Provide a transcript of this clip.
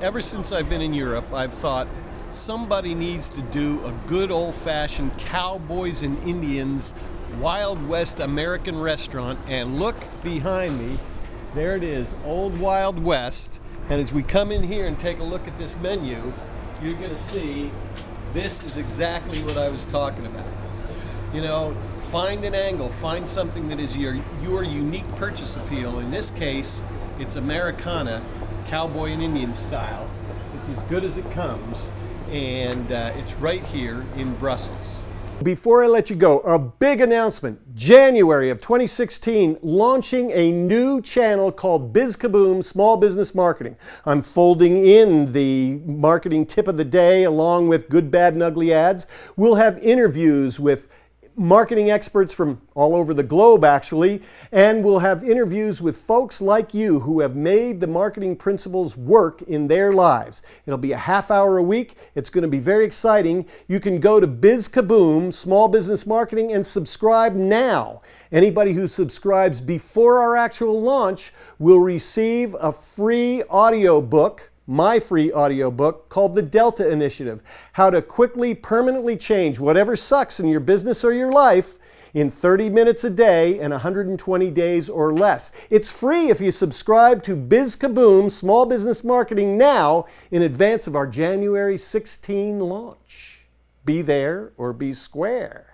Ever since I've been in Europe, I've thought somebody needs to do a good old-fashioned cowboys and Indians Wild West American restaurant and look behind me, there it is, Old Wild West. And as we come in here and take a look at this menu, you're gonna see this is exactly what I was talking about. You know, find an angle, find something that is your, your unique purchase appeal. In this case, it's Americana, cowboy and Indian style. It's as good as it comes, and uh, it's right here in Brussels. Before I let you go, a big announcement. January of 2016, launching a new channel called BizKaboom Small Business Marketing. I'm folding in the marketing tip of the day along with good, bad, and ugly ads. We'll have interviews with marketing experts from all over the globe actually, and we'll have interviews with folks like you who have made the marketing principles work in their lives. It'll be a half hour a week. It's going to be very exciting. You can go to BizKaboom, Small Business Marketing, and subscribe now. Anybody who subscribes before our actual launch will receive a free audio book my free audiobook called The Delta Initiative How to Quickly, Permanently Change Whatever Sucks in Your Business or Your Life in 30 minutes a day and 120 days or less. It's free if you subscribe to BizKaboom Small Business Marketing now in advance of our January 16 launch. Be there or be square.